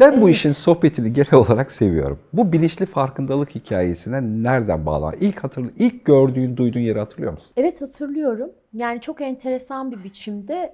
Ben bu Evet. işin sohbetini genel olarak seviyorum. Bu bilinçli farkındalık hikayesine nereden bağlan? İlk hatırlı, ilk gördüğün, duyduğun yeri hatırlıyor musun? Evet hatırlıyorum. Yani çok enteresan bir biçimde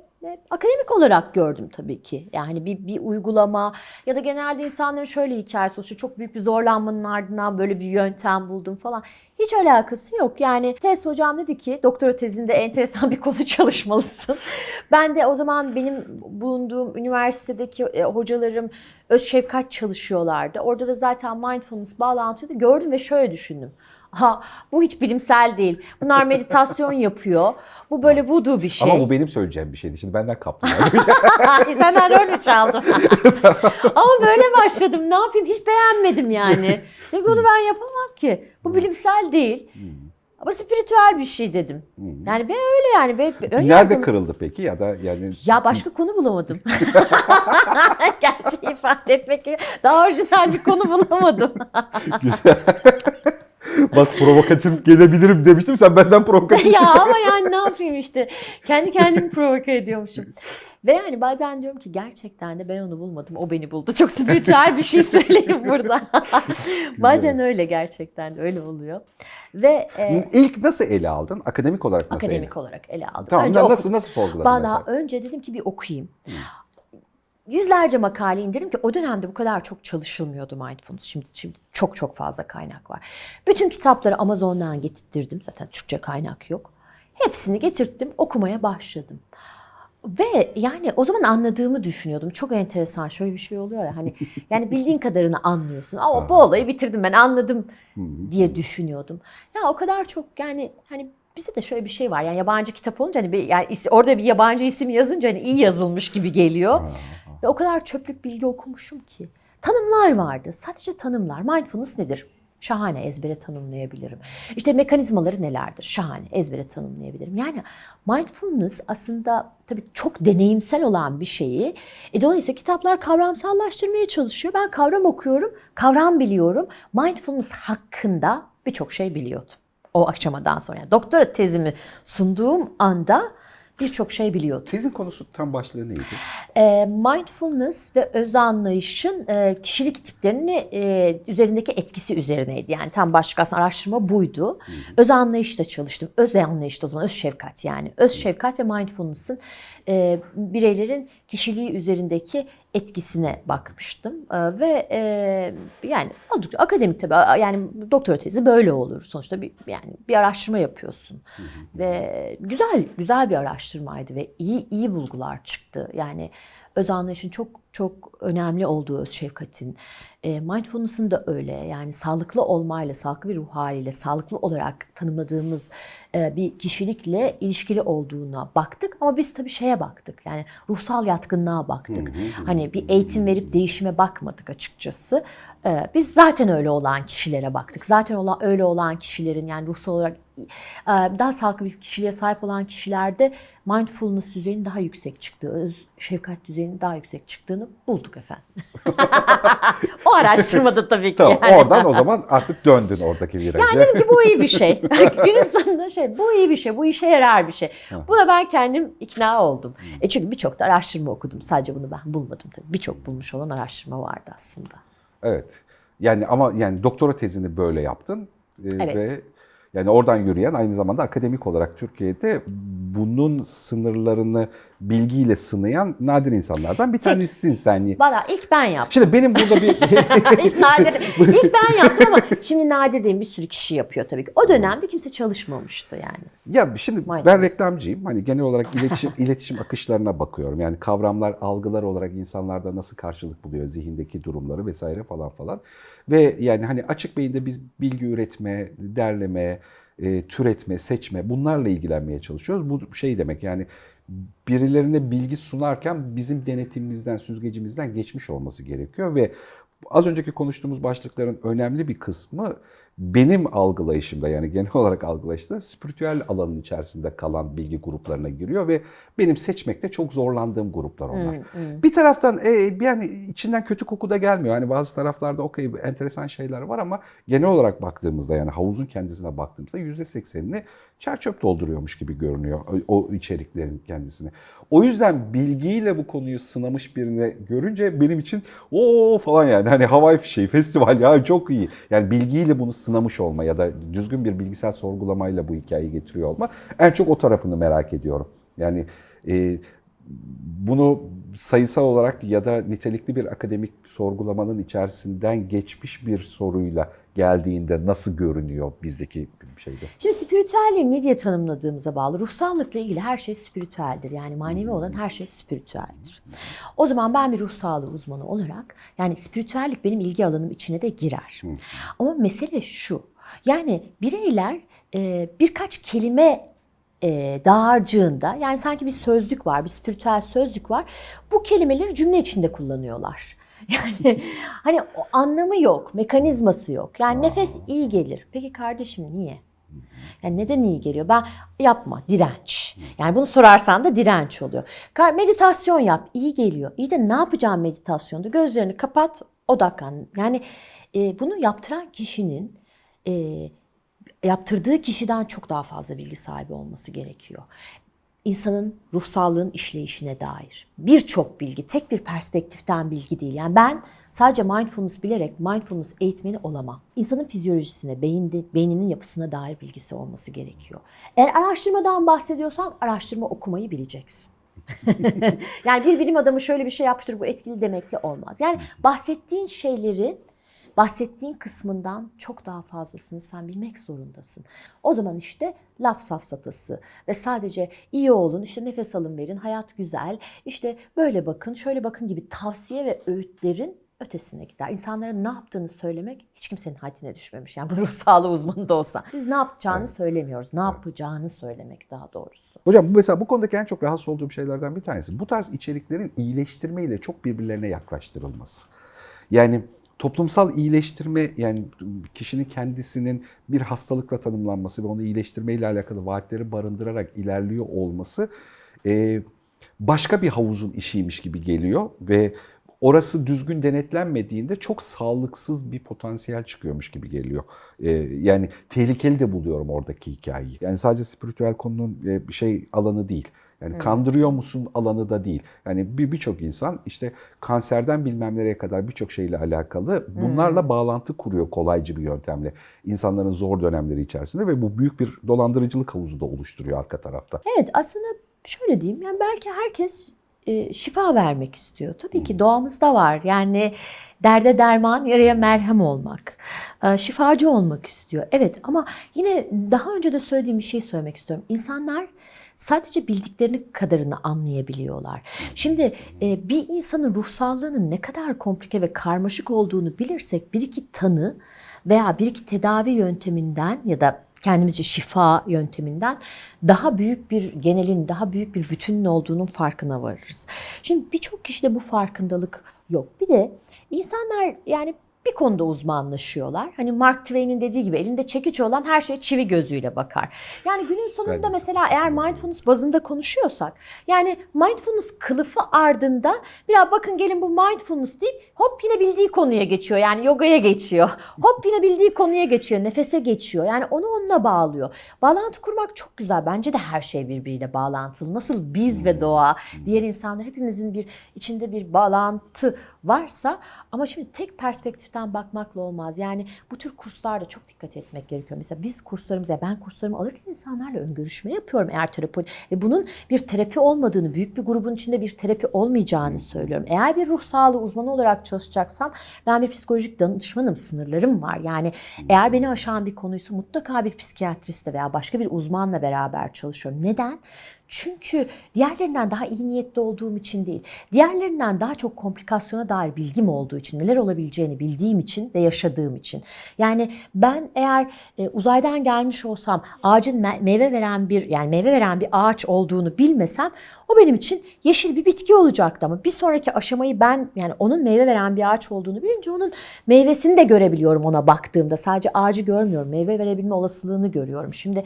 akademik olarak gördüm tabii ki. Yani bir, bir uygulama ya da genelde insanların şöyle hikayesi oluşuyor. Çok büyük bir zorlanmanın ardından böyle bir yöntem buldum falan. Hiç alakası yok. Yani tez hocam dedi ki doktora tezinde enteresan bir konu çalışmalısın. Ben de o zaman benim bulunduğum üniversitedeki e, hocalarım öz şefkat çalışıyorlardı. Orada da zaten mindfulness bağlantıyı gördüm ve şöyle düşündüm. Ha, bu hiç bilimsel değil. Bunlar meditasyon yapıyor. Bu böyle voodoo bir şey. Ama bu benim söyleyeceğim bir şeydi. Şimdi benden kaptın. Senden rol çaldım? Ama böyle başladım. Ne yapayım? Hiç beğenmedim yani. Dedim ki onu ben yapamam ki. Bu bilimsel değil. Ama spiritüel bir şey dedim. Yani ben öyle yani. Ben, ön Nerede yargılı- kırıldı peki ya da yani Ya başka konu bulamadım. Gerçeği ifade etmek gibi daha orijinal bir konu bulamadım. güzel. Bak provokatif gelebilirim demiştim. Sen benden provokatif ya ama yani ne yapayım işte. Kendi kendimi provoke ediyormuşum. Ve yani bazen diyorum ki gerçekten de ben onu bulmadım, o beni buldu. Çok spiritüel bir şey söyleyeyim burada. bazen öyle gerçekten de öyle oluyor. Ve e, İlk nasıl ele aldın? Akademik olarak nasıl ele akademik olarak ele aldım. Tamam Önce nasıl nasıl sorguladın Valla mesela? önce dedim ki bir okuyayım. Yüzlerce makale indirdim ki o dönemde bu kadar çok çalışılmıyordu mindfulness. Şimdi, şimdi çok çok fazla kaynak var. Bütün kitapları Amazon'dan getirttirdim. Zaten Türkçe kaynak yok. Hepsini getirttim, okumaya başladım. Ve yani o zaman anladığımı düşünüyordum. Çok enteresan şöyle bir şey oluyor ya hani yani bildiğin kadarını anlıyorsun. Ama bu olayı bitirdim ben anladım diye düşünüyordum. Ya o kadar çok yani hani bizde de şöyle bir şey var. Yani yabancı kitap olunca hani bir, yani orada bir yabancı isim yazınca hani iyi yazılmış gibi geliyor. Ve o kadar çöplük bilgi okumuşum ki. Tanımlar vardı. Sadece tanımlar. Mindfulness nedir? Şahane ezbere tanımlayabilirim. İşte mekanizmaları nelerdir? Şahane ezbere tanımlayabilirim. Yani mindfulness aslında tabii çok deneyimsel olan bir şeyi. E, dolayısıyla kitaplar kavramsallaştırmaya çalışıyor. Ben kavram okuyorum, kavram biliyorum. Mindfulness hakkında birçok şey biliyordum. O aşamadan sonra. Yani doktora tezimi sunduğum anda birçok şey biliyordum. Tezin konusu tam başlığı neydi? E, mindfulness ve öz anlayışın e, kişilik tiplerini e, üzerindeki etkisi üzerineydi. Yani tam başlık aslında araştırma buydu. Öz anlayışla çalıştım. Öz anlayışta o zaman öz şefkat yani. Öz şefkat ve mindfulness'ın e, bireylerin kişiliği üzerindeki etkisine bakmıştım. E, ve e, yani oldukça akademik tabii yani doktora tezi böyle olur. Sonuçta bir yani bir araştırma yapıyorsun. Ve güzel güzel bir araştırmaydı ve iyi iyi bulgular çıktı. Yani öz anlayışın çok çok önemli olduğu öz şefkatin. E, mindfulness'ın da öyle. Yani sağlıklı olmayla, sağlıklı bir ruh haliyle, sağlıklı olarak tanımladığımız e, bir kişilikle ilişkili olduğuna baktık. Ama biz tabii şeye baktık. Yani ruhsal yatkınlığa baktık. Hani bir eğitim verip değişime bakmadık açıkçası. E, biz zaten öyle olan kişilere baktık. Zaten olan öyle olan kişilerin yani ruhsal olarak e, daha sağlıklı bir kişiliğe sahip olan kişilerde mindfulness düzeyinin daha yüksek çıktığı, öz şefkat düzeyinin daha yüksek çıktığını bulduk efendim. o araştırmada tabii ki. Tamam yani. oradan o zaman artık döndün oradaki viraja. Yani dedim ki bu iyi bir şey. Günün sonunda şey, bu iyi bir şey, bu işe yarar bir şey. Buna ben kendim ikna oldum. E çünkü birçok da araştırma okudum. Sadece bunu ben bulmadım tabii. Birçok bulmuş olan araştırma vardı aslında. Evet. Yani ama yani doktora tezini böyle yaptın. Ee, Evet. Ve yani oradan yürüyen aynı zamanda akademik olarak Türkiye'de bunun sınırlarını bilgiyle sınayan nadir insanlardan bir tanesisin sen. Valla ilk ben yaptım. Şimdi benim burada bir Hiç nadir. İlk ben yaptım ama şimdi nadir değil bir sürü kişi yapıyor tabii ki. O dönemde kimse çalışmamıştı yani. Ya şimdi ben Mindfulness. reklamcıyım. Hani genel olarak iletişim iletişim akışlarına bakıyorum. Yani kavramlar, algılar olarak insanlarda nasıl karşılık buluyor, zihindeki durumları vesaire falan falan. Ve yani hani açık beyinde biz bilgi üretme, derleme, e, türetme, seçme bunlarla ilgilenmeye çalışıyoruz. Bu şey demek yani birilerine bilgi sunarken bizim denetimimizden, süzgecimizden geçmiş olması gerekiyor ve az önceki konuştuğumuz başlıkların önemli bir kısmı benim algılayışımda yani genel olarak algılayışımda spiritüel alanın içerisinde kalan bilgi gruplarına giriyor ve benim seçmekte çok zorlandığım gruplar onlar. Bir taraftan e, yani içinden kötü koku da gelmiyor. Hani bazı taraflarda okey enteresan şeyler var ama genel olarak baktığımızda yani havuzun kendisine baktığımızda %80'ini çerçöp dolduruyormuş gibi görünüyor o, içeriklerin kendisine. O yüzden bilgiyle bu konuyu sınamış birini görünce benim için o falan yani hani havai fişeği festival ya çok iyi. Yani bilgiyle bunu sınamış olma ya da düzgün bir bilgisayar sorgulamayla bu hikayeyi getiriyor olma en çok o tarafını merak ediyorum. Yani e, bunu sayısal olarak ya da nitelikli bir akademik sorgulamanın içerisinden geçmiş bir soruyla geldiğinde nasıl görünüyor bizdeki şeyde? Şimdi spiritüelliği ne diye tanımladığımıza bağlı. Ruhsallıkla ilgili her şey spiritüeldir. Yani manevi olan her şey spiritüeldir. O zaman ben bir ruh sağlığı uzmanı olarak yani spiritüellik benim ilgi alanım içine de girer. Ama mesele şu. Yani bireyler birkaç kelime e, dağarcığında yani sanki bir sözlük var, bir spiritüel sözlük var. Bu kelimeleri cümle içinde kullanıyorlar. Yani hani o anlamı yok, mekanizması yok. Yani nefes iyi gelir. Peki kardeşim niye? Yani neden iyi geliyor? Ben yapma, direnç. Yani bunu sorarsan da direnç oluyor. Meditasyon yap, iyi geliyor. İyi de ne yapacağım meditasyonda? Gözlerini kapat, odaklan. Yani e, bunu yaptıran kişinin e, yaptırdığı kişiden çok daha fazla bilgi sahibi olması gerekiyor. İnsanın ruhsallığın işleyişine dair birçok bilgi, tek bir perspektiften bilgi değil. Yani ben sadece mindfulness bilerek mindfulness eğitmeni olamam. İnsanın fizyolojisine, beyinde, beyninin yapısına dair bilgisi olması gerekiyor. Eğer araştırmadan bahsediyorsan araştırma okumayı bileceksin. yani bir bilim adamı şöyle bir şey yapmıştır bu etkili demekle olmaz. Yani bahsettiğin şeyleri bahsettiğin kısmından çok daha fazlasını sen bilmek zorundasın. O zaman işte laf safsatası ve sadece iyi olun, işte nefes alın verin, hayat güzel, işte böyle bakın, şöyle bakın gibi tavsiye ve öğütlerin ötesine gider. İnsanlara ne yaptığını söylemek hiç kimsenin haddine düşmemiş. Yani bu ruh sağlığı uzmanı da olsa. Biz ne yapacağını Evet. söylemiyoruz. Ne yapacağını söylemek daha doğrusu. Hocam bu mesela bu konudaki en çok rahatsız olduğum şeylerden bir tanesi. Bu tarz içeriklerin iyileştirme ile çok birbirlerine yaklaştırılması. Yani toplumsal iyileştirme yani kişinin kendisinin bir hastalıkla tanımlanması ve onu iyileştirme ile alakalı vaatleri barındırarak ilerliyor olması e, başka bir havuzun işiymiş gibi geliyor ve orası düzgün denetlenmediğinde çok sağlıksız bir potansiyel çıkıyormuş gibi geliyor. E, yani tehlikeli de buluyorum oradaki hikayeyi. Yani sadece spiritüel konunun e, şey alanı değil. Yani kandırıyor musun alanı da değil. Yani bir birçok insan işte kanserden bilmem nereye kadar birçok şeyle alakalı bunlarla bağlantı kuruyor kolaycı bir yöntemle. insanların zor dönemleri içerisinde ve bu büyük bir dolandırıcılık havuzu da oluşturuyor arka tarafta. Evet aslında şöyle diyeyim yani belki herkes e, şifa vermek istiyor. Tabii ki doğamızda var. Yani derde derman, yaraya merhem olmak. e, şifacı olmak istiyor. Evet ama yine daha önce de söylediğim bir şey söylemek istiyorum. İnsanlar sadece bildiklerini kadarını anlayabiliyorlar. Şimdi e, bir insanın ruh sağlığının ne kadar komplike ve karmaşık olduğunu bilirsek bir iki tanı veya bir iki tedavi yönteminden ya da kendimizce şifa yönteminden daha büyük bir genelin, daha büyük bir bütünün olduğunun farkına varırız. Şimdi birçok kişide bu farkındalık yok. Bir de insanlar yani bir konuda uzmanlaşıyorlar. Hani Mark Twain'in dediği gibi elinde çekiç olan her şeye çivi gözüyle bakar. Yani günün sonunda de. mesela eğer mindfulness bazında konuşuyorsak yani mindfulness kılıfı ardında biraz bakın gelin bu mindfulness deyip hop yine bildiği konuya geçiyor. Yani yogaya geçiyor. Hop yine bildiği konuya geçiyor. Nefese geçiyor. Yani onu onunla bağlıyor. Bağlantı kurmak çok güzel. Bence de her şey birbiriyle bağlantılı. Nasıl biz ve doğa, diğer insanlar hepimizin bir içinde bir bağlantı varsa ama şimdi tek perspektiften bakmakla olmaz. Yani bu tür kurslarda çok dikkat etmek gerekiyor. Mesela biz kurslarımıza, ben kurslarımı alırken insanlarla ön görüşme yapıyorum eğer terapi ve bunun bir terapi olmadığını, büyük bir grubun içinde bir terapi olmayacağını söylüyorum. Eğer bir ruh sağlığı uzmanı olarak çalışacaksam ben bir psikolojik danışmanım, sınırlarım var. Yani eğer beni aşan bir konuysa mutlaka bir psikiyatristle veya başka bir uzmanla beraber çalışıyorum. Neden? Çünkü diğerlerinden daha iyi niyetli olduğum için değil. Diğerlerinden daha çok komplikasyona dair bilgim olduğu için, neler olabileceğini bildiğim için ve yaşadığım için. Yani ben eğer e, uzaydan gelmiş olsam ağacın me- meyve veren bir yani meyve veren bir ağaç olduğunu bilmesem o benim için yeşil bir bitki olacaktı ama bir sonraki aşamayı ben yani onun meyve veren bir ağaç olduğunu bilince onun meyvesini de görebiliyorum ona baktığımda. Sadece ağacı görmüyorum. Meyve verebilme olasılığını görüyorum. Şimdi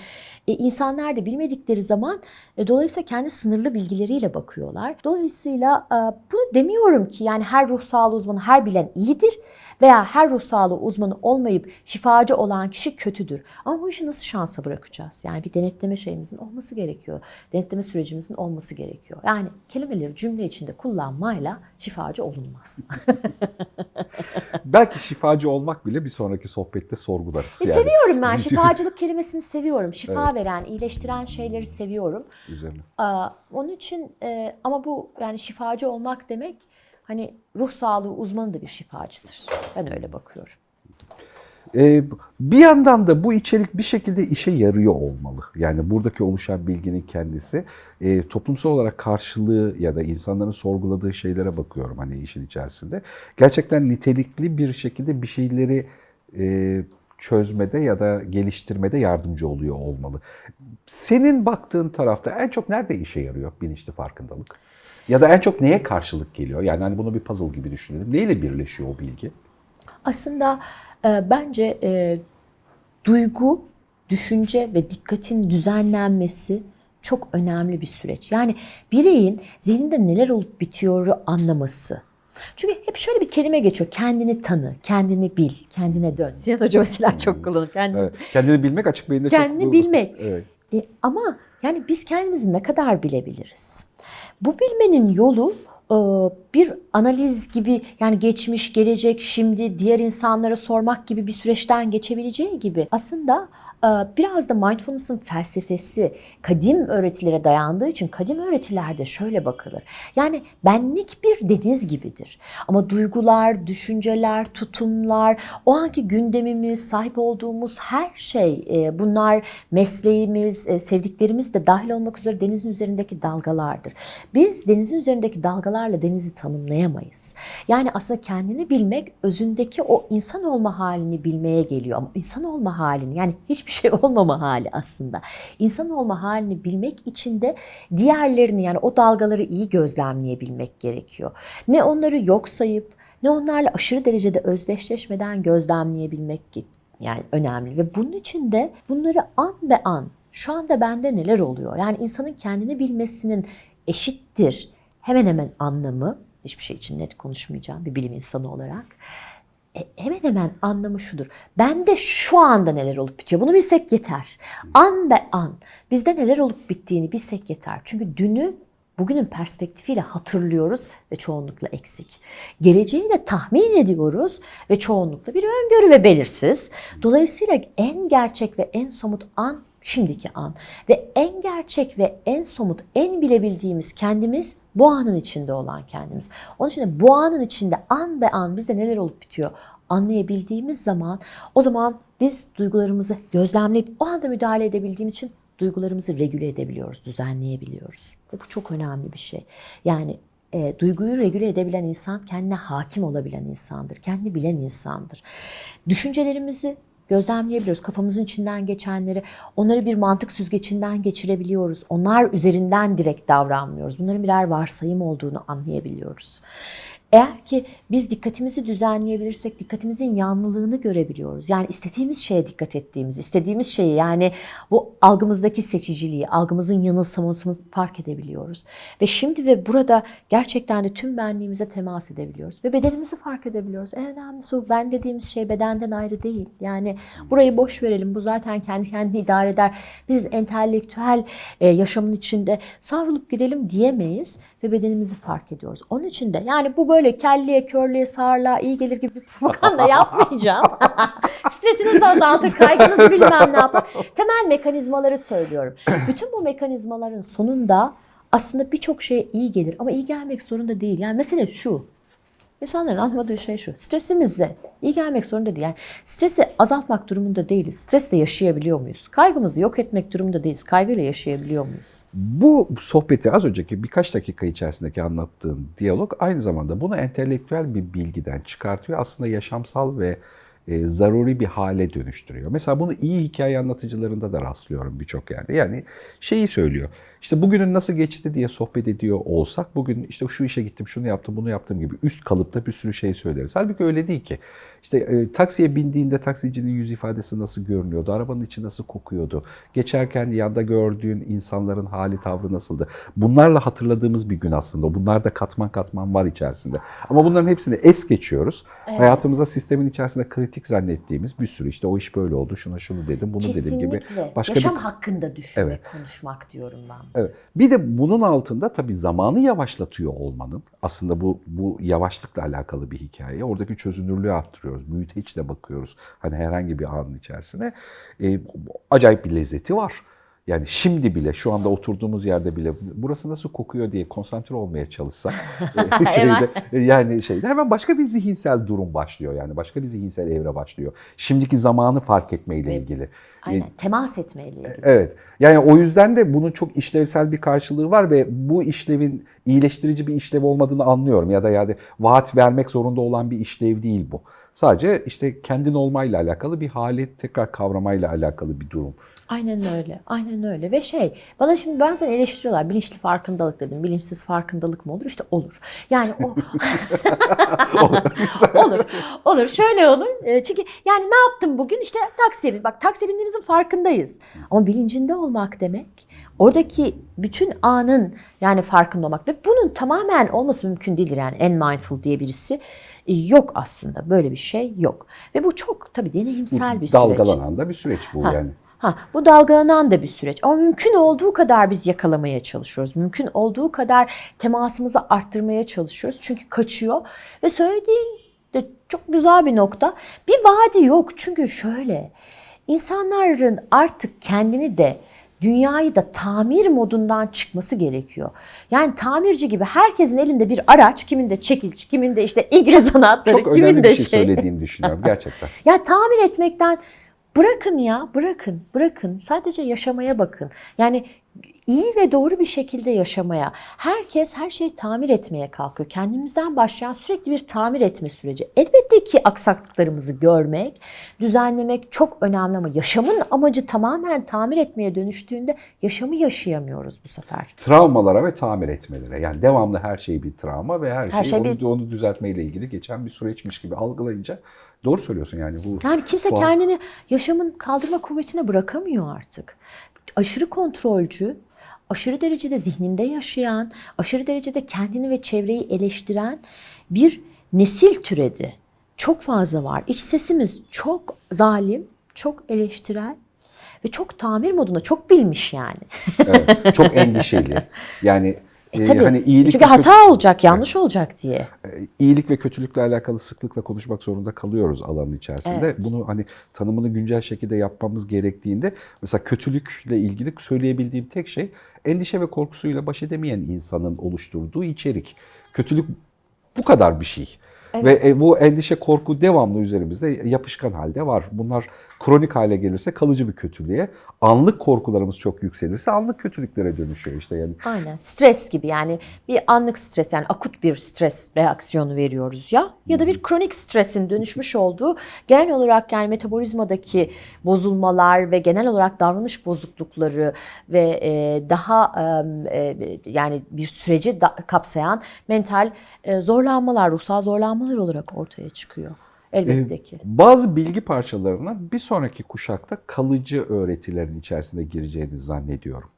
e, insanlar da bilmedikleri zaman e, dolayısıyla kendi sınırlı bilgileriyle bakıyorlar. Dolayısıyla e, bunu demiyorum ki yani her ruh sağlığı uzmanı her bilen iyidir veya her ruh sağlığı uzmanı olmayıp şifacı olan kişi kötüdür. Ama bu işi nasıl şansa bırakacağız? Yani bir denetleme şeyimizin olması gerekiyor. Denetleme sürecimizin olması gerekiyor. Yani kelimeleri cümle içinde kullanmayla şifacı olunmaz. Belki şifacı olmak bile bir sonraki sohbette sorgularız. E, yani. seviyorum ben şifacılık kelimesini seviyorum. Şifa veren, iyileştiren şeyleri seviyorum. Üzerine. Aa, onun için e, ama bu yani şifacı olmak demek hani ruh sağlığı uzmanı da bir şifacıdır. Ben öyle bakıyorum. Ee, bir yandan da bu içerik bir şekilde işe yarıyor olmalı. Yani buradaki oluşan bilginin kendisi e, toplumsal olarak karşılığı ya da insanların sorguladığı şeylere bakıyorum hani işin içerisinde. Gerçekten nitelikli bir şekilde bir şeyleri e, çözmede ya da geliştirmede yardımcı oluyor olmalı. Senin baktığın tarafta en çok nerede işe yarıyor bilinçli farkındalık? Ya da en çok neye karşılık geliyor? Yani hani bunu bir puzzle gibi düşünelim. Neyle birleşiyor o bilgi? Aslında e, bence e, duygu, düşünce ve dikkatin düzenlenmesi çok önemli bir süreç. Yani bireyin zihninde neler olup bitiyoru anlaması. Çünkü hep şöyle bir kelime geçiyor. Kendini tanı, kendini bil, kendine dön. Ziyan Hoca mesela çok kullanır. Kendini, Evet. Kendini bilmek açık beyinde çok... kendini bilmek. Evet. E, ama yani biz kendimizi ne kadar bilebiliriz? Bu bilmenin yolu e, bir analiz gibi yani geçmiş, gelecek, şimdi diğer insanlara sormak gibi bir süreçten geçebileceği gibi aslında biraz da mindfulness'ın felsefesi kadim öğretilere dayandığı için kadim öğretilerde şöyle bakılır. Yani benlik bir deniz gibidir. Ama duygular, düşünceler, tutumlar, o anki gündemimiz, sahip olduğumuz her şey e, bunlar mesleğimiz, e, sevdiklerimiz de dahil olmak üzere denizin üzerindeki dalgalardır. Biz denizin üzerindeki dalgalarla denizi tanımlayamayız. Yani aslında kendini bilmek özündeki o insan olma halini bilmeye geliyor. Ama insan olma halini yani hiçbir şey olmama hali aslında. İnsan olma halini bilmek için de diğerlerini yani o dalgaları iyi gözlemleyebilmek gerekiyor. Ne onları yok sayıp ne onlarla aşırı derecede özdeşleşmeden gözlemleyebilmek yani önemli ve bunun için de bunları an be an şu anda bende neler oluyor? Yani insanın kendini bilmesinin eşittir hemen hemen anlamı hiçbir şey için net konuşmayacağım bir bilim insanı olarak. E, hemen hemen anlamı şudur. Bende şu anda neler olup bitiyor. Bunu bilsek yeter. An be an bizde neler olup bittiğini bilsek yeter. Çünkü dünü bugünün perspektifiyle hatırlıyoruz ve çoğunlukla eksik. Geleceği de tahmin ediyoruz ve çoğunlukla bir öngörü ve belirsiz. Dolayısıyla en gerçek ve en somut an şimdiki an ve en gerçek ve en somut, en bilebildiğimiz kendimiz bu anın içinde olan kendimiz. Onun için de bu anın içinde an be an bizde neler olup bitiyor anlayabildiğimiz zaman o zaman biz duygularımızı gözlemleyip o anda müdahale edebildiğimiz için duygularımızı regüle edebiliyoruz, düzenleyebiliyoruz. Ve bu çok önemli bir şey. Yani e, duyguyu regüle edebilen insan kendine hakim olabilen insandır. Kendini bilen insandır. Düşüncelerimizi gözlemleyebiliyoruz. Kafamızın içinden geçenleri, onları bir mantık süzgecinden geçirebiliyoruz. Onlar üzerinden direkt davranmıyoruz. Bunların birer varsayım olduğunu anlayabiliyoruz. Eğer ki biz dikkatimizi düzenleyebilirsek dikkatimizin yanlılığını görebiliyoruz. Yani istediğimiz şeye dikkat ettiğimiz, istediğimiz şeyi yani bu algımızdaki seçiciliği, algımızın yanılsamasını fark edebiliyoruz. Ve şimdi ve burada gerçekten de tüm benliğimize temas edebiliyoruz. Ve bedenimizi fark edebiliyoruz. En önemlisi bu ben dediğimiz şey bedenden ayrı değil. Yani burayı boş verelim. Bu zaten kendi kendini idare eder. Biz entelektüel e, yaşamın içinde savrulup gidelim diyemeyiz ve bedenimizi fark ediyoruz. Onun için de yani bu böyle kelliye, körlüğe, sağırlığa iyi gelir gibi bir propaganda yapmayacağım. Stresinizi azaltır, kaygınızı bilmem ne yapar. Temel mekanizmaları söylüyorum. Bütün bu mekanizmaların sonunda aslında birçok şeye iyi gelir ama iyi gelmek zorunda değil. Yani mesele şu. İnsanların anlamadığı şey şu. Stresimize iyi gelmek zorunda değil. Yani stresi azaltmak durumunda değiliz. Stresle yaşayabiliyor muyuz? Kaygımızı yok etmek durumunda değiliz. Kaygıyla yaşayabiliyor muyuz? Bu sohbeti az önceki birkaç dakika içerisindeki anlattığın diyalog aynı zamanda bunu entelektüel bir bilgiden çıkartıyor. Aslında yaşamsal ve e, zaruri bir hale dönüştürüyor. Mesela bunu iyi hikaye anlatıcılarında da rastlıyorum birçok yerde. Yani şeyi söylüyor. İşte bugünün nasıl geçti diye sohbet ediyor olsak bugün işte şu işe gittim, şunu yaptım, bunu yaptım gibi üst kalıpta bir sürü şey söyleriz. Halbuki öyle değil ki. İşte e, taksiye bindiğinde taksicinin yüz ifadesi nasıl görünüyordu, arabanın içi nasıl kokuyordu, geçerken yanda gördüğün insanların hali tavrı nasıldı. Bunlarla hatırladığımız bir gün aslında. Bunlar da katman katman var içerisinde. Ama bunların hepsini es geçiyoruz. Evet. Hayatımıza sistemin içerisinde kritik zannettiğimiz bir sürü işte o iş böyle oldu, şuna şunu dedim, bunu dedim gibi. Kesinlikle. başka Yaşam bir- hakkında düşünmek, Evet. konuşmak diyorum ben. Evet. Bir de bunun altında tabii zamanı yavaşlatıyor olmanın. Aslında bu bu yavaşlıkla alakalı bir hikaye. Oradaki çözünürlüğü arttırıyoruz. Büyüteçle bakıyoruz. Hani herhangi bir anın içerisine. Ee, acayip bir lezzeti var. Yani şimdi bile, şu anda oturduğumuz yerde bile burası nasıl kokuyor diye konsantre olmaya çalışsak e, şeyde, yani şeyde hemen başka bir zihinsel durum başlıyor. Yani başka bir zihinsel evre başlıyor. Şimdiki zamanı fark etmeyle Evet. ilgili. Aynen. Temas etmeyle ilgili. Evet. Yani o yüzden de bunun çok işlevsel bir karşılığı var ve bu işlevin iyileştirici bir işlev olmadığını anlıyorum. Ya da yani vaat vermek zorunda olan bir işlev değil bu. Sadece işte kendin olmayla alakalı bir hali tekrar kavramayla alakalı bir durum. Aynen öyle. Aynen öyle. Ve şey, bana şimdi bazen eleştiriyorlar. Bilinçli farkındalık dedim. Bilinçsiz farkındalık mı olur? İşte olur. Yani o olur. Olur. Şöyle olur. E, Çünkü yani ne yaptım bugün? İşte taksiye bin. Bak taksiye bindiğimizin farkındayız. Ama bilincinde olmak demek oradaki bütün anın yani farkında olmak ve bunun tamamen olması mümkün değildir. Yani en mindful diye birisi e, yok aslında. Böyle bir şey yok. ve bu çok tabii deneyimsel bir süreç. Dalgalanan da bir süreç bu Ha. yani. Ha, bu dalgalanan da bir süreç. Ama mümkün olduğu kadar biz yakalamaya çalışıyoruz. Mümkün olduğu kadar temasımızı arttırmaya çalışıyoruz. Çünkü kaçıyor. Ve söylediğin de çok güzel bir nokta. Bir vaadi yok. Çünkü şöyle, insanların artık kendini de dünyayı da tamir modundan çıkması gerekiyor. Yani tamirci gibi herkesin elinde bir araç, kimin de çekiç, kimin de işte İngiliz anahtarı, Çok kimin önemli de bir şey söylediğini düşünüyorum gerçekten. ya tamir etmekten bırakın ya, bırakın, bırakın. Sadece yaşamaya bakın. Yani iyi ve doğru bir şekilde yaşamaya. Herkes her şeyi tamir etmeye kalkıyor. Kendimizden başlayan sürekli bir tamir etme süreci. Elbette ki aksaklıklarımızı görmek, düzenlemek çok önemli ama yaşamın amacı tamamen tamir etmeye dönüştüğünde yaşamı yaşayamıyoruz bu sefer. Travmalara ve tamir etmelere. Yani devamlı her şey bir travma ve her, Her şey, şey onu, bir- onu düzeltmeyle ilgili geçen bir süreçmiş gibi algılayınca doğru söylüyorsun yani bu. Yani kimse Tuhaf. kendini yaşamın kaldırma kuvvetine bırakamıyor artık. Aşırı kontrolcü, aşırı derecede zihninde yaşayan, aşırı derecede kendini ve çevreyi eleştiren bir nesil türedi. Çok fazla var. İç sesimiz çok zalim, çok eleştirel ve çok tamir modunda, çok bilmiş yani. Evet, çok endişeli. Yani E, e, tabii. hani iyilik Çünkü hata olacak, yanlış olacak diye. e, iyilik ve kötülükle alakalı sıklıkla konuşmak zorunda kalıyoruz alanın içerisinde. Evet. Bunu hani tanımını güncel şekilde yapmamız gerektiğinde mesela kötülükle ilgili söyleyebildiğim tek şey endişe ve korkusuyla baş edemeyen insanın oluşturduğu içerik. Kötülük bu kadar bir şey. Evet. Ve e, bu endişe, korku devamlı üzerimizde yapışkan halde var. Bunlar kronik hale gelirse kalıcı bir kötülüğe, anlık korkularımız çok yükselirse anlık kötülüklere dönüşüyor işte yani. Aynen. Stres gibi yani bir anlık stres yani akut bir stres reaksiyonu veriyoruz ya ya da bir kronik stresin dönüşmüş olduğu genel olarak yani metabolizmadaki bozulmalar ve genel olarak davranış bozuklukları ve e, daha e, yani bir süreci kapsayan mental e, zorlanmalar, ruhsal zorlanmalar olarak ortaya çıkıyor. Elbette ki. Bazı bilgi parçalarına bir sonraki kuşakta kalıcı öğretilerin içerisinde gireceğini zannediyorum.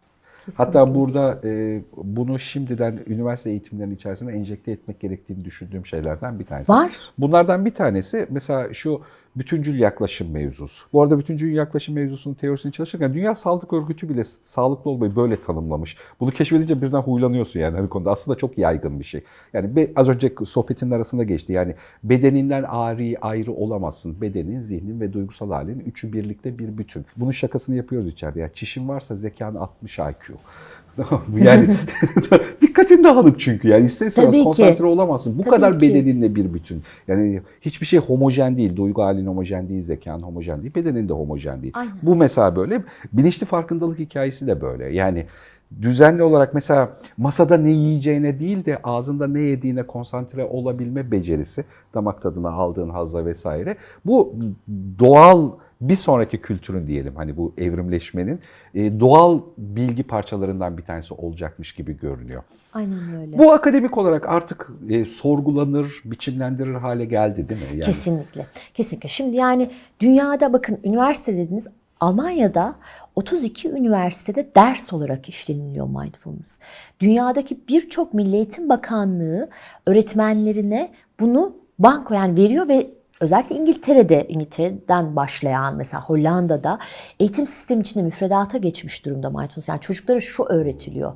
Hatta Kesinlikle. burada e, bunu şimdiden üniversite eğitimlerinin içerisine enjekte etmek gerektiğini düşündüğüm şeylerden bir tanesi. var. Bunlardan bir tanesi mesela şu bütüncül yaklaşım mevzusu. Bu arada bütüncül yaklaşım mevzusunun teorisini çalışırken Dünya Sağlık Örgütü bile sağlıklı olmayı böyle tanımlamış. Bunu keşfedince birden huylanıyorsun yani hani konuda. Aslında çok yaygın bir şey. Yani az önce sohbetin arasında geçti. Yani bedeninden ari ayrı olamazsın. Bedenin, zihnin ve duygusal halin üçü birlikte bir bütün. Bunun şakasını yapıyoruz içeride. Yani çişin varsa zekan 60 IQ. Yani dikkatin dağınık çünkü yani ister istemez Tabii ki. konsantre olamazsın. Bu Tabii kadar ki. bedeninle bir bütün. Yani hiçbir şey homojen değil. Duygu halin homojen değil, zekan homojen değil, bedenin de homojen değil. Aynen. Bu mesela böyle. Bilinçli farkındalık hikayesi de böyle. Yani düzenli olarak mesela masada ne yiyeceğine değil de ağzında ne yediğine konsantre olabilme becerisi, damak tadına aldığın hazla vesaire. Bu doğal bir sonraki kültürün diyelim hani bu evrimleşmenin e, doğal bilgi parçalarından bir tanesi olacakmış gibi görünüyor. Aynen öyle. Bu akademik olarak artık e, sorgulanır, biçimlendirir hale geldi değil mi? Yani, Kesinlikle. Kesinlikle. Şimdi yani dünyada bakın üniversite dediniz Almanya'da 32 üniversitede ders olarak işleniliyor mindfulness. Dünyadaki birçok Milli Eğitim Bakanlığı öğretmenlerine bunu banko yani veriyor ve özellikle İngiltere'de, İngiltere'den başlayan mesela Hollanda'da eğitim sistemi içinde müfredata geçmiş durumda mindfulness. Yani çocuklara şu öğretiliyor.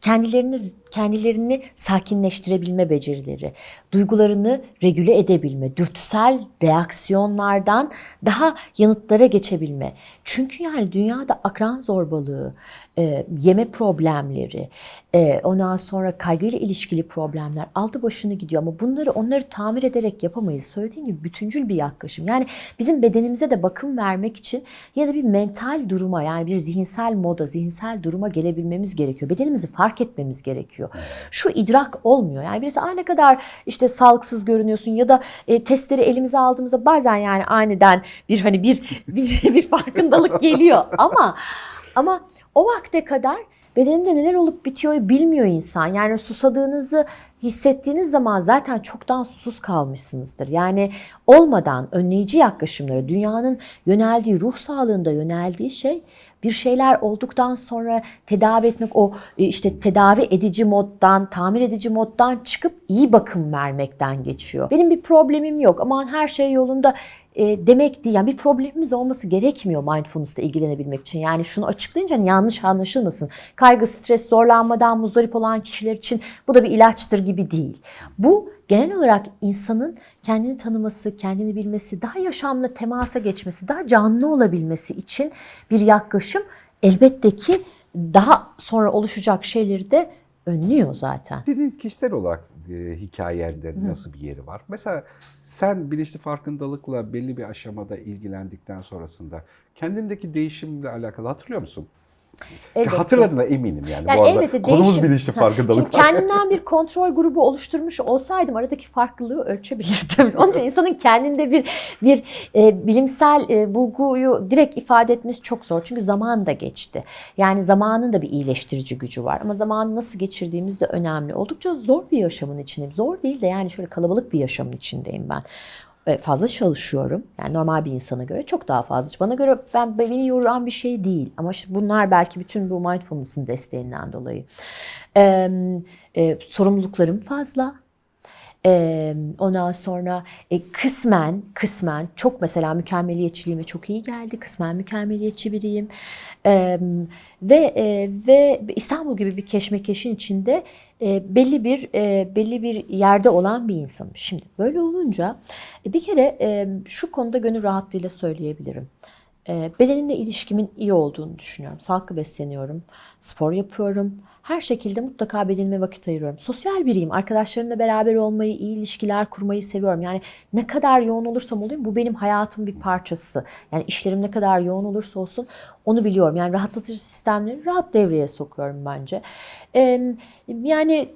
Kendilerini kendilerini sakinleştirebilme becerileri, duygularını regüle edebilme, dürtüsel reaksiyonlardan daha yanıtlara geçebilme. Çünkü yani dünyada akran zorbalığı, e, yeme problemleri, e, ondan sonra kaygıyla ilişkili problemler aldı başını gidiyor ama bunları onları tamir ederek yapamayız. Söylediğim gibi bütüncül bir yaklaşım. Yani bizim bedenimize de bakım vermek için ya da bir mental duruma yani bir zihinsel moda, zihinsel duruma gelebilmemiz gerekiyor. Bedenimizi fark etmemiz gerekiyor. Şu idrak olmuyor. Yani birisi Aa, ne kadar işte sağlıksız görünüyorsun ya da e, testleri elimize aldığımızda bazen yani aniden bir hani bir bir, bir farkındalık geliyor ama ama o vakte kadar bedenimde neler olup bitiyor bilmiyor insan. Yani susadığınızı hissettiğiniz zaman zaten çoktan susuz kalmışsınızdır. Yani olmadan önleyici yaklaşımları, dünyanın yöneldiği, ruh sağlığında yöneldiği şey bir şeyler olduktan sonra tedavi etmek, o e, işte tedavi edici moddan, tamir edici moddan çıkıp iyi bakım vermekten geçiyor. Benim bir problemim yok, aman her şey yolunda e, demek değil. Yani bir problemimiz olması gerekmiyor mindfulness'la ilgilenebilmek için. Yani şunu açıklayınca hani yanlış anlaşılmasın. Kaygı, stres, zorlanmadan muzdarip olan kişiler için bu da bir ilaçtır gibi değil. Bu genel olarak insanın kendini tanıması, kendini bilmesi, daha yaşamla temasa geçmesi, daha canlı olabilmesi için bir yaklaşım elbette ki daha sonra oluşacak şeyleri de önlüyor zaten. Senin kişisel olarak e, hikayende nasıl bir yeri var? Mesela sen bilinçli farkındalıkla belli bir aşamada ilgilendikten sonrasında kendindeki değişimle alakalı hatırlıyor musun? Elbette. Hatırladığına eminim yani. Yani Bu arada elbette konumuz değişim- bilinçli farkındalık. Şimdi kendimden bir kontrol grubu oluşturmuş olsaydım aradaki farklılığı ölçebilirdim. Onun için insanın kendinde bir bir e, bilimsel e, bulguyu direkt ifade etmesi çok zor. Çünkü zaman da geçti. Yani zamanın da bir iyileştirici gücü var. Ama zamanı nasıl geçirdiğimiz de önemli. Oldukça zor bir yaşamın içindeyim. Zor değil de yani şöyle kalabalık bir yaşamın içindeyim ben fazla çalışıyorum. Yani normal bir insana göre çok daha fazla. Bana göre ben beni yoran bir şey değil. Ama işte bunlar belki bütün bu mindfulness'ın desteğinden dolayı. Ee, e, sorumluluklarım fazla. Ee, ondan sonra e, kısmen kısmen çok mesela mükemmeliyetçiliğime çok iyi geldi. Kısmen mükemmeliyetçi biriyim. Ve e, ve İstanbul gibi bir keşmekeşin içinde e, belli bir e, belli bir yerde olan bir insanım. Şimdi böyle olunca e, bir kere e, şu konuda gönül rahatlığıyla söyleyebilirim. E, bedenimle ilişkimin iyi olduğunu düşünüyorum. Sağlıklı besleniyorum, spor yapıyorum. Her şekilde mutlaka bedenime vakit ayırıyorum. Sosyal biriyim. Arkadaşlarımla beraber olmayı, iyi ilişkiler kurmayı seviyorum. Yani ne kadar yoğun olursam olayım bu benim hayatımın bir parçası. Yani işlerim ne kadar yoğun olursa olsun onu biliyorum. Yani rahatlatıcı sistemleri rahat devreye sokuyorum bence. Yani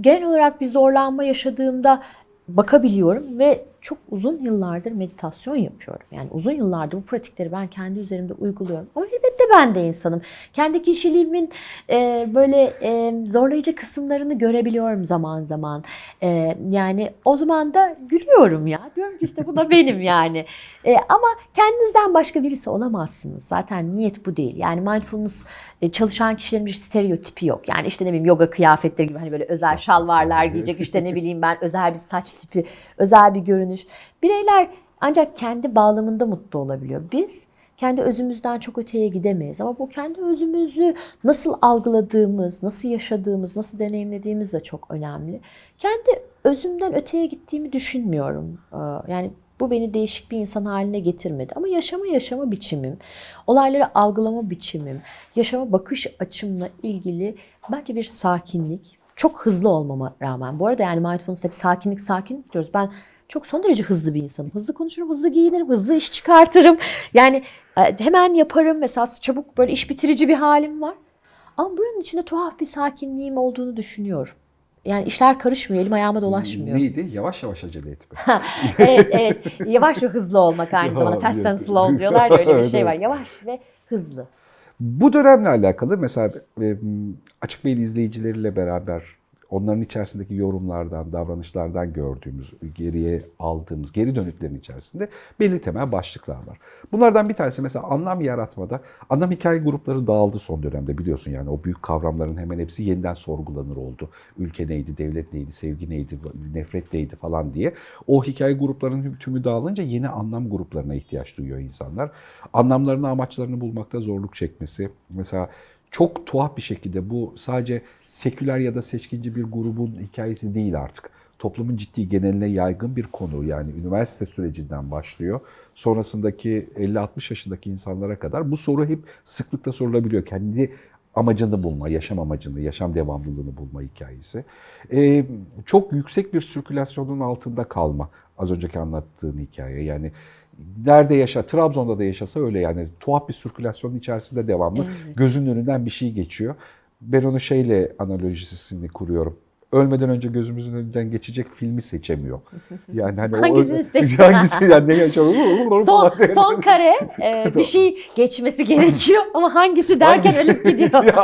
genel olarak bir zorlanma yaşadığımda bakabiliyorum ve çok uzun yıllardır meditasyon yapıyorum. Yani uzun yıllardır bu pratikleri ben kendi üzerimde uyguluyorum. Ama elbette ben de insanım. Kendi kişiliğimin e, böyle e, zorlayıcı kısımlarını görebiliyorum zaman zaman. E, yani o zaman da gülüyorum ya. Diyorum ki işte bu da benim yani. E, ama kendinizden başka birisi olamazsınız. Zaten niyet bu değil. Yani mindfulness e, çalışan kişilerin bir stereotipi yok. Yani işte ne bileyim yoga kıyafetleri gibi hani böyle özel şalvarlar giyecek işte ne bileyim ben özel bir saç tipi, özel bir görünüş. Bireyler ancak kendi bağlamında mutlu olabiliyor. Biz kendi özümüzden çok öteye gidemeyiz. Ama bu kendi özümüzü nasıl algıladığımız, nasıl yaşadığımız, nasıl deneyimlediğimiz de çok önemli. Kendi özümden öteye gittiğimi düşünmüyorum. Ee, Yani Bu beni değişik bir insan haline getirmedi. Ama yaşama yaşama biçimim, olayları algılama biçimim, yaşama bakış açımla ilgili bence bir sakinlik. Çok hızlı olmama rağmen. Bu arada yani mindfulness hep sakinlik sakinlik diyoruz. Ben çok son derece hızlı bir insanım. Hızlı konuşurum, hızlı giyinirim, hızlı iş çıkartırım. Yani e, hemen yaparım. Mesela çabuk böyle iş bitirici bir halim var. Ama buranın içinde tuhaf bir sakinliğim olduğunu düşünüyorum. Yani işler karışmıyor, elim ayağıma dolaşmıyor. Neydi? Yavaş yavaş acele etme. evet, evet. Yavaş ve hızlı olmak aynı zamanda. Fast and slow diyorlar ya öyle bir şey var. Yavaş ve hızlı. Bu dönemle alakalı mesela e, Açık Bey'in izleyicileriyle beraber onların içerisindeki yorumlardan, davranışlardan gördüğümüz, geriye aldığımız geri dönütlerin içerisinde belli temel başlıklar var. Bunlardan bir tanesi mesela anlam yaratmada, anlam hikaye grupları dağıldı son dönemde biliyorsun yani o büyük kavramların hemen hepsi yeniden sorgulanır oldu. Ülke neydi, devlet neydi, sevgi neydi, nefret neydi falan diye. O hikaye gruplarının tümü dağılınca yeni anlam gruplarına ihtiyaç duyuyor insanlar. Anlamlarını, amaçlarını bulmakta zorluk çekmesi. Mesela çok tuhaf bir şekilde bu sadece seküler ya da seçkinci bir grubun hikayesi değil artık. Toplumun ciddi geneline yaygın bir konu yani üniversite sürecinden başlıyor. Sonrasındaki 50-60 yaşındaki insanlara kadar bu soru hep sıklıkla sorulabiliyor. Kendi amacını bulma, yaşam amacını, yaşam devamlılığını bulma hikayesi. Ee, çok yüksek bir sirkülasyonun altında kalma. Az önceki anlattığın hikaye yani nerede yaşa, Trabzon'da da yaşasa öyle yani tuhaf bir sirkülasyonun içerisinde devamlı Evet. gözünün önünden bir şey geçiyor. Ben onu şeyle analojisini kuruyorum. Ölmeden önce gözümüzün önünden geçecek filmi seçemiyor. Yani hani Hangisini seçsin? Hangisi yani ne yaşıyor? Son, son kare e, bir şey geçmesi gerekiyor ama hangisi derken Hangisi- ölüp gidiyor. Ya,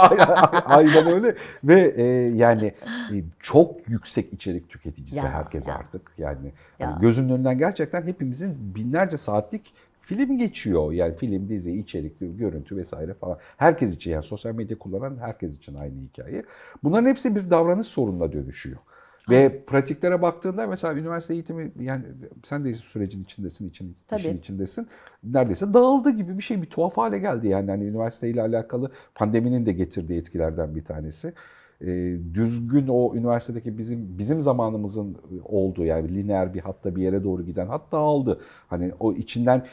Aynen öyle ve e, yani e, çok yüksek içerik tüketicisi Ya, herkes ya. artık. Yani Ya. hani gözünün önünden gerçekten hepimizin binlerce saatlik film geçiyor. Yani film, dizi, içerik, görüntü vesaire falan. Herkes için yani sosyal medya kullanan herkes için aynı hikaye. Bunların hepsi bir davranış sorununa dönüşüyor. Ve pratiklere baktığında mesela üniversite eğitimi yani sen de sürecin içindesin, için, Tabii. işin içindesin. Neredeyse dağıldı gibi bir şey bir tuhaf hale geldi yani hani üniversiteyle alakalı pandeminin de getirdiği etkilerden bir tanesi. Ee, düzgün o üniversitedeki bizim bizim zamanımızın olduğu yani lineer bir hatta bir yere doğru giden hatta aldı. Hani o içinden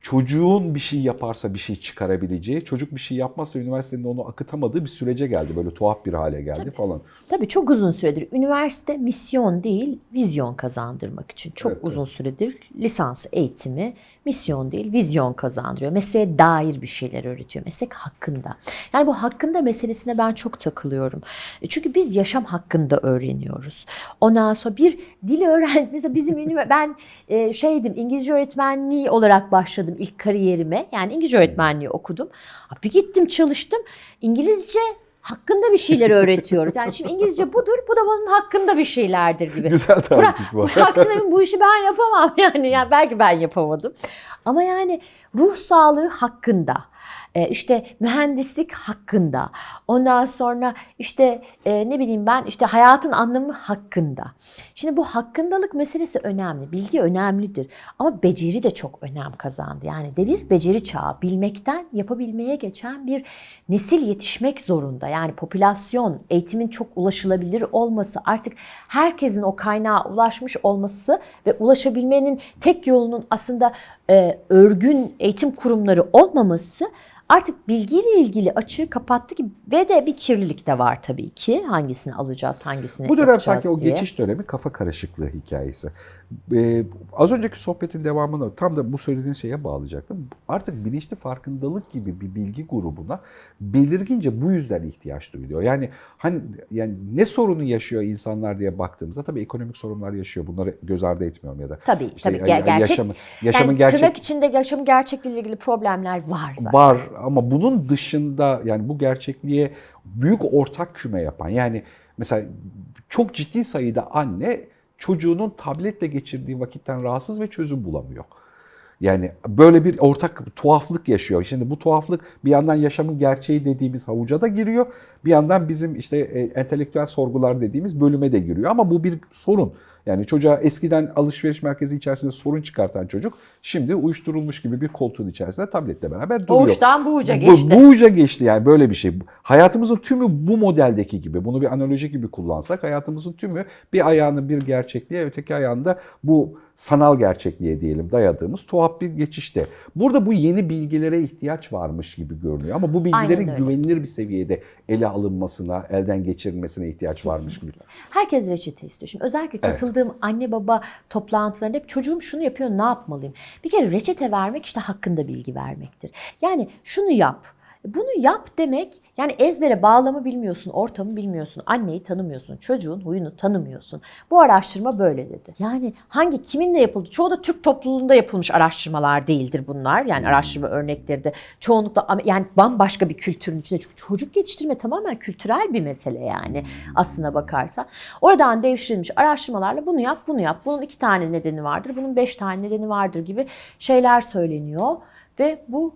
çocuğun bir şey yaparsa bir şey çıkarabileceği, çocuk bir şey yapmazsa üniversitenin onu akıtamadığı bir sürece geldi. Böyle tuhaf bir hale geldi Tabii. falan. Tabii çok uzun süredir üniversite misyon değil vizyon kazandırmak için çok Evet, uzun süredir lisans eğitimi misyon değil vizyon kazandırıyor. Mesleğe dair bir şeyler öğretiyor. Meslek hakkında. Yani bu hakkında meselesine ben çok takılıyorum. E, Çünkü biz yaşam hakkında öğreniyoruz. Ondan sonra bir dil öğren mesela bizim ben e, şeydim İngilizce öğretmenliği olarak başladım ilk kariyerime. Yani İngilizce öğretmenliği okudum. Bir gittim çalıştım. İngilizce hakkında bir şeyler öğretiyoruz. Yani şimdi İngilizce budur, bu da bunun hakkında bir şeylerdir gibi. Güzel tarifmiş bu. emin bu işi ben yapamam yani. yani belki ben yapamadım. Ama yani ruh sağlığı hakkında, işte mühendislik hakkında, ondan sonra işte e, ne bileyim ben işte hayatın anlamı hakkında. Şimdi bu hakkındalık meselesi önemli. Bilgi önemlidir ama beceri de çok önem kazandı. Yani devir beceri çağı bilmekten yapabilmeye geçen bir nesil yetişmek zorunda. Yani popülasyon, eğitimin çok ulaşılabilir olması, artık herkesin o kaynağa ulaşmış olması ve ulaşabilmenin tek yolunun aslında e, örgün eğitim kurumları olmaması artık bilgiyle ilgili açığı kapattı ki ve de bir kirlilik de var tabii ki. Hangisini alacağız, hangisini Bu dönem sanki o diye. geçiş dönemi kafa karışıklığı hikayesi. Ee, az önceki sohbetin devamını tam da bu söylediğin şeye bağlayacaktım. Artık bilinçli farkındalık gibi bir bilgi grubuna belirgince bu yüzden ihtiyaç duyuluyor. Yani hani yani ne sorunu yaşıyor insanlar diye baktığımızda tabii ekonomik sorunlar yaşıyor. Bunları göz ardı etmiyorum ya da Tabii işte tabii ger- gerçek yaşamı, yaşamın yani gerçek tırnak içinde yaşamın gerçekliğiyle ilgili problemler var zaten. var ama bunun dışında yani bu gerçekliğe büyük ortak küme yapan yani mesela çok ciddi sayıda anne çocuğunun tabletle geçirdiği vakitten rahatsız ve çözüm bulamıyor. Yani böyle bir ortak tuhaflık yaşıyor. Şimdi bu tuhaflık bir yandan yaşamın gerçeği dediğimiz havuca da giriyor. Bir yandan bizim işte e, entelektüel sorgular dediğimiz bölüme de giriyor. Ama bu bir sorun. Yani çocuğa eskiden alışveriş merkezi içerisinde sorun çıkartan çocuk şimdi uyuşturulmuş gibi bir koltuğun içerisinde tabletle beraber duruyor. Doğuştan bu uca Bu- geçti. Bu, uca geçti yani böyle bir şey. Hayatımızın tümü bu modeldeki gibi. Bunu bir analoji gibi kullansak hayatımızın tümü bir ayağını bir gerçekliğe öteki ayağında bu sanal gerçekliğe diyelim dayadığımız tuhaf bir geçişte. Burada bu yeni bilgilere ihtiyaç varmış gibi görünüyor ama bu bilgilerin güvenilir bir seviyede ele alınmasına, elden geçirilmesine ihtiyaç varmış gibi. Herkes reçete istiyor. Şimdi özellikle Evet. katıldığım anne baba toplantılarında hep çocuğum şunu yapıyor ne yapmalıyım? Bir kere reçete vermek işte hakkında bilgi vermektir. Yani şunu yap. Bunu yap demek yani ezbere bağlamı bilmiyorsun, ortamı bilmiyorsun, anneyi tanımıyorsun, çocuğun huyunu tanımıyorsun. Bu araştırma böyle dedi. Yani hangi kiminle yapıldı? Çoğu da Türk topluluğunda yapılmış araştırmalar değildir bunlar. Yani araştırma örnekleri de çoğunlukla yani bambaşka bir kültürün içinde. Çünkü çocuk yetiştirme tamamen kültürel bir mesele yani aslına bakarsan. Oradan devşirilmiş araştırmalarla bunu yap, bunu yap. Bunun iki tane nedeni vardır, bunun beş tane nedeni vardır gibi şeyler söyleniyor. Ve bu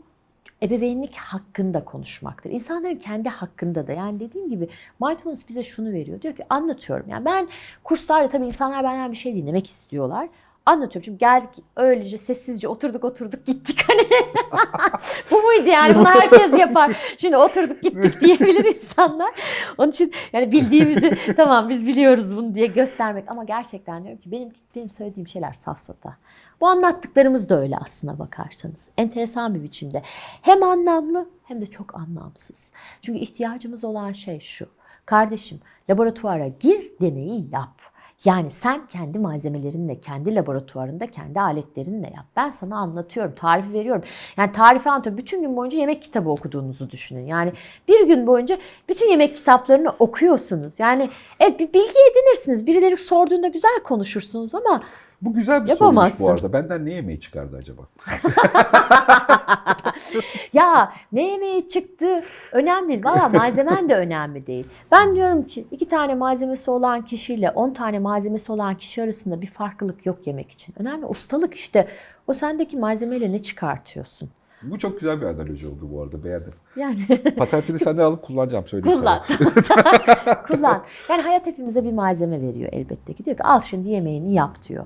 ebeveynlik hakkında konuşmaktır. İnsanların kendi hakkında da yani dediğim gibi mindfulness bize şunu veriyor. Diyor ki anlatıyorum. Yani ben kurslarda tabii insanlar benden bir şey dinlemek istiyorlar. Anlatıyorum. Çünkü geldik öylece sessizce oturduk oturduk gittik hani. Bu muydu yani bunu herkes yapar. Şimdi oturduk gittik diyebilir insanlar. Onun için yani bildiğimizi tamam biz biliyoruz bunu diye göstermek. Ama gerçekten diyorum ki benim, benim söylediğim şeyler safsata. Bu anlattıklarımız da öyle aslına bakarsanız. Enteresan bir biçimde. Hem anlamlı hem de çok anlamsız. Çünkü ihtiyacımız olan şey şu. Kardeşim laboratuvara gir deneyi yap. Yani sen kendi malzemelerinle, kendi laboratuvarında, kendi aletlerinle yap. Ben sana anlatıyorum, tarifi veriyorum. Yani tarifi anlatıyorum. Bütün gün boyunca yemek kitabı okuduğunuzu düşünün. Yani bir gün boyunca bütün yemek kitaplarını okuyorsunuz. Yani evet bir bilgi edinirsiniz. Birileri sorduğunda güzel konuşursunuz ama Bu güzel bir Yapamazsın. soruymuş bu arada. Benden ne yemeği çıkardı acaba? ya ne yemeği çıktı önemli değil. Valla malzemen de önemli değil. Ben diyorum ki iki tane malzemesi olan kişiyle on tane malzemesi olan kişi arasında bir farklılık yok yemek için. Önemli ustalık işte. O sendeki malzemeyle ne çıkartıyorsun? Bu çok güzel bir analoji oldu bu arada. Beğendim. Yani Patentini senden alıp kullanacağım söyleyeyim kullan. sana. kullan. Yani hayat hepimize bir malzeme veriyor elbette ki. Diyor ki al şimdi yemeğini yap diyor.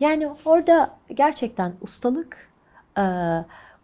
Yani orada gerçekten ustalık e,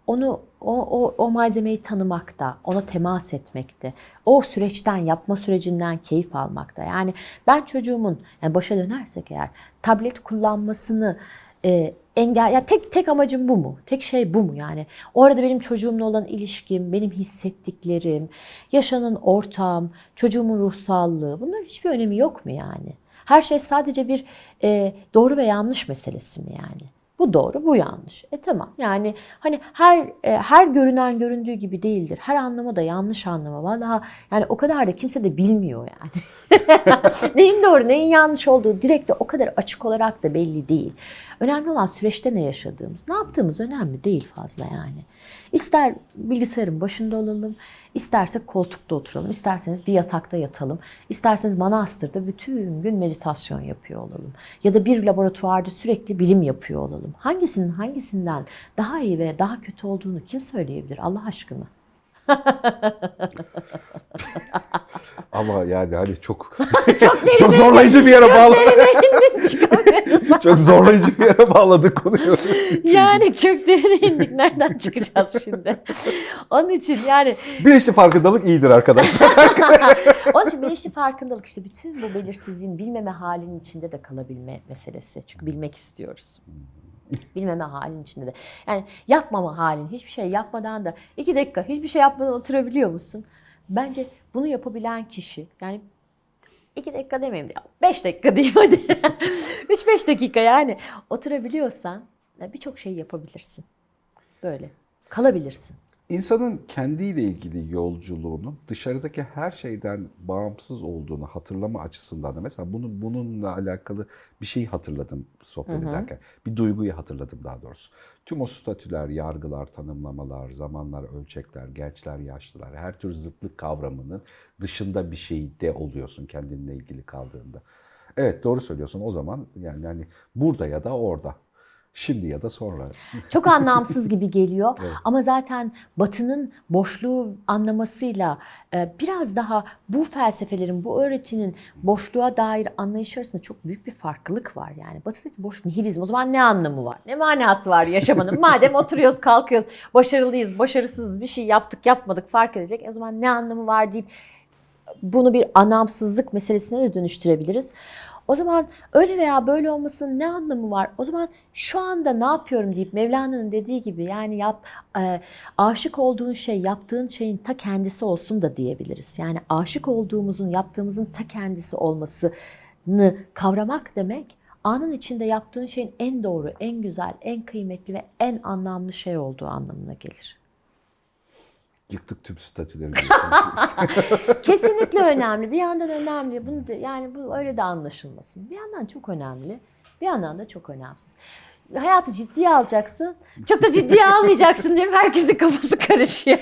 onu o, o, o malzemeyi tanımakta, ona temas etmekte, o süreçten, yapma sürecinden keyif almakta. Yani ben çocuğumun, yani başa dönersek eğer, tablet kullanmasını e, engel, yani tek tek amacım bu mu? Tek şey bu mu yani? Orada benim çocuğumla olan ilişkim, benim hissettiklerim, yaşanan ortam, çocuğumun ruh sağlığı, bunların hiçbir önemi yok mu yani? Her şey sadece bir e, doğru ve yanlış meselesi mi yani? Bu doğru, bu yanlış. E tamam. Yani hani her e, her görünen göründüğü gibi değildir. Her anlama da yanlış anlama. Vallahi yani o kadar da kimse de bilmiyor yani. neyin doğru, neyin yanlış olduğu direkt de o kadar açık olarak da belli değil. Önemli olan süreçte ne yaşadığımız, ne yaptığımız önemli değil fazla yani. İster bilgisayarın başında olalım, istersek koltukta oturalım, isterseniz bir yatakta yatalım, isterseniz manastırda bütün gün meditasyon yapıyor olalım. Ya da bir laboratuvarda sürekli bilim yapıyor olalım. Hangisinin hangisinden daha iyi ve daha kötü olduğunu kim söyleyebilir Allah aşkına? Ama yani hani çok Çok çok zorlayıcı bir yere bağladı. derine çıkamıyoruz. çok zorlayıcı bir yere bağladı konuyu. Yani çok derine indik. Nereden çıkacağız şimdi? Onun için yani Bilinçli farkındalık iyidir arkadaşlar. Onun için bilinçli farkındalık işte bütün bu belirsizliğin bilmeme halinin içinde de kalabilme meselesi. Çünkü bilmek istiyoruz. Bilmeme halinin içinde de. Yani yapmama halin, hiçbir şey yapmadan da iki dakika hiçbir şey yapmadan oturabiliyor musun? Bence bunu yapabilen kişi yani iki dakika demeyeyim de beş dakika diyeyim hadi. Üç beş dakika yani oturabiliyorsan birçok şey yapabilirsin. Böyle kalabilirsin. İnsanın kendiyle ilgili yolculuğunun dışarıdaki her şeyden bağımsız olduğunu hatırlama açısından da mesela bunu, bununla alakalı bir şeyi hatırladım sohbet ederken. Bir duyguyu hatırladım daha doğrusu. Tüm o statüler, yargılar, tanımlamalar, zamanlar, ölçekler, gençler, yaşlılar, her tür zıtlık kavramının dışında bir şeyde oluyorsun kendinle ilgili kaldığında. Evet doğru söylüyorsun o zaman yani hani burada ya da orada. Şimdi ya da sonra. Çok anlamsız gibi geliyor Evet. ama zaten Batı'nın boşluğu anlamasıyla e, biraz daha bu felsefelerin, bu öğretinin boşluğa dair anlayış arasında çok büyük bir farklılık var. Yani Batı'daki boş nihilizm o zaman ne anlamı var? Ne manası var yaşamanın? Madem oturuyoruz, kalkıyoruz, başarılıyız, başarısız bir şey yaptık, yapmadık fark edecek. O zaman ne anlamı var deyip bunu bir anlamsızlık meselesine de dönüştürebiliriz. O zaman öyle veya böyle olmasının ne anlamı var? O zaman şu anda ne yapıyorum deyip Mevlana'nın dediği gibi yani yap e, aşık olduğun şey yaptığın şeyin ta kendisi olsun da diyebiliriz. Yani aşık olduğumuzun yaptığımızın ta kendisi olmasını kavramak demek anın içinde yaptığın şeyin en doğru, en güzel, en kıymetli ve en anlamlı şey olduğu anlamına gelir. Yıktık tüm statüleri. Kesinlikle önemli. Bir yandan önemli. Bunu da, yani bu öyle de anlaşılmasın. Bir yandan çok önemli. Bir yandan da çok önemsiz. Hayatı ciddiye alacaksın. Çok da ciddiye almayacaksın diye herkesin kafası karışıyor.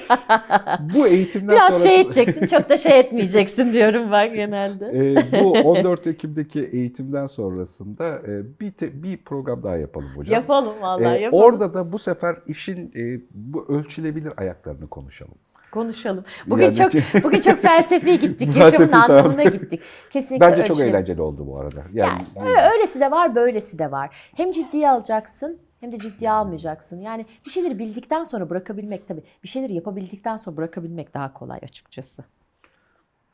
bu eğitimden Biraz sonra... şey edeceksin, çok da şey etmeyeceksin diyorum ben genelde. Ee, bu 14 Ekim'deki eğitimden sonrasında e, bir te- bir program daha yapalım hocam. Yapalım vallahi Ee, yapalım. orada da bu sefer işin e, bu ölçülebilir ayaklarını konuşalım. Konuşalım. Bugün Yani- çok bugün çok felsefi gittik. Yaşamın anlamına gittik. Kesinlikle Bence çok ölçülebilir. eğlenceli oldu bu arada. Yani, Yani ö- öylesi de var, böylesi de var. Hem ciddiye alacaksın hem de ciddiye almayacaksın. Yani bir şeyleri bildikten sonra bırakabilmek tabii. Bir şeyleri yapabildikten sonra bırakabilmek daha kolay açıkçası.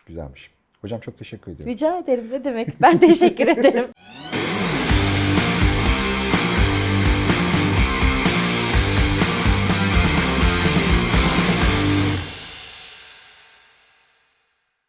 güzelmiş. Hocam çok teşekkür ediyorum. Rica ederim ne demek. Ben teşekkür ederim.